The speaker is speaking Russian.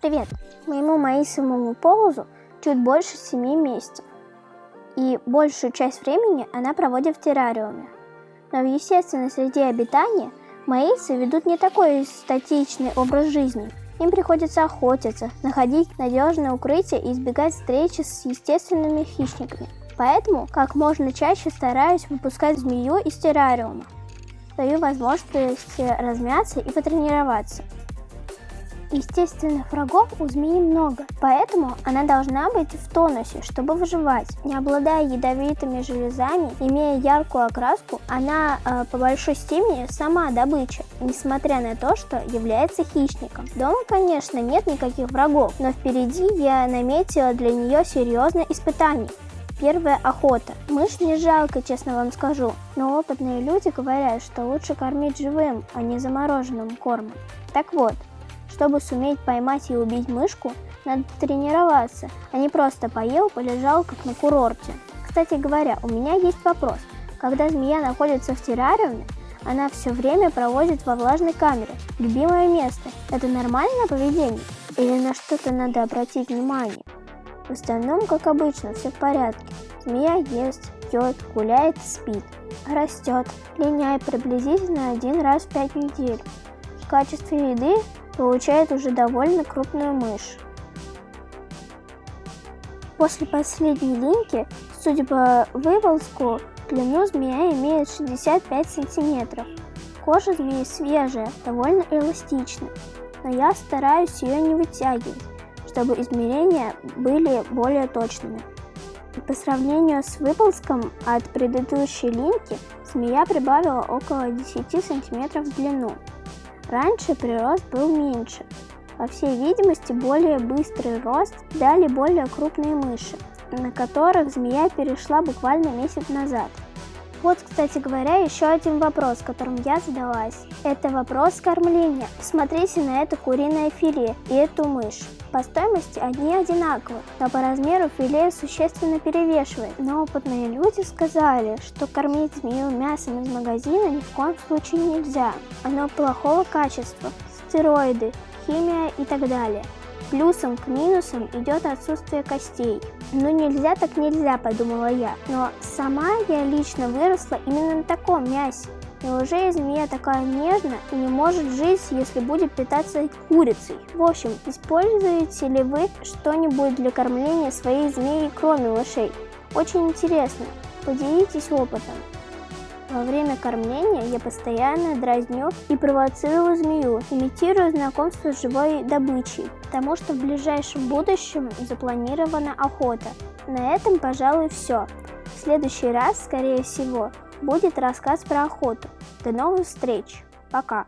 Привет! Моему маисовому полозу чуть больше 7 месяцев. И большую часть времени она проводит в террариуме. Но в естественной среде обитания маисы ведут не такой статичный образ жизни. Им приходится охотиться, находить надежное укрытие и избегать встречи с естественными хищниками. Поэтому как можно чаще стараюсь выпускать змею из террариума. Даю возможность размяться и потренироваться. Естественных врагов у змеи много, поэтому она должна быть в тонусе, чтобы выживать. Не обладая ядовитыми железами, имея яркую окраску, она э, по большой степени сама добыча, несмотря на то, что является хищником. Дома, конечно, нет никаких врагов, но впереди я наметила для нее серьезное испытание. Первая охота. Мышь не жалко, честно вам скажу, но опытные люди говорят, что лучше кормить живым, а не замороженным кормом. Так вот, чтобы суметь поймать и убить мышку, надо тренироваться, а не просто поел, полежал, как на курорте. Кстати говоря, у меня есть вопрос. Когда змея находится в террариуме, она все время проводит во влажной камере. Любимое место. Это нормальное поведение? Или на что-то надо обратить внимание? В остальном, как обычно, все в порядке. Змея ест, пьет, гуляет, спит. Растет. Линяет приблизительно один раз в пять недель. В качестве еды получает уже довольно крупную мышь. После последней линьки, судя по выволску, длину змея имеет 65 сантиметров. Кожа змеи свежая, довольно эластичная, но я стараюсь ее не вытягивать, чтобы измерения были более точными. По сравнению с выползком от предыдущей линьки, змея прибавила около 10 сантиметров в длину. Раньше прирост был меньше. По всей видимости, более быстрый рост дали более крупные мыши, на которых змея перешла буквально месяц назад. Вот, кстати говоря, еще один вопрос, которым я задалась. Это вопрос кормления. Смотрите на это куриное филе и эту мышь. По стоимости они одинаковы, но по размеру филе существенно перевешивает. Но опытные люди сказали, что кормить змею мясом из магазина ни в коем случае нельзя. Оно плохого качества, стероиды, химия и так далее. Плюсом к минусам идет отсутствие костей. Ну нельзя так нельзя, подумала я. Но сама я лично выросла именно на таком мясе. Неужели змея такая нежная и не может жить, если будет питаться курицей? В общем, используете ли вы что-нибудь для кормления своей змеи, кроме мышей? Очень интересно. Поделитесь опытом. Во время кормления я постоянно дразню и провоцирую змею, имитирую знакомство с живой добычей, потому что в ближайшем будущем запланирована охота. На этом, пожалуй, все. В следующий раз, скорее всего, будет рассказ про охоту. До новых встреч. Пока.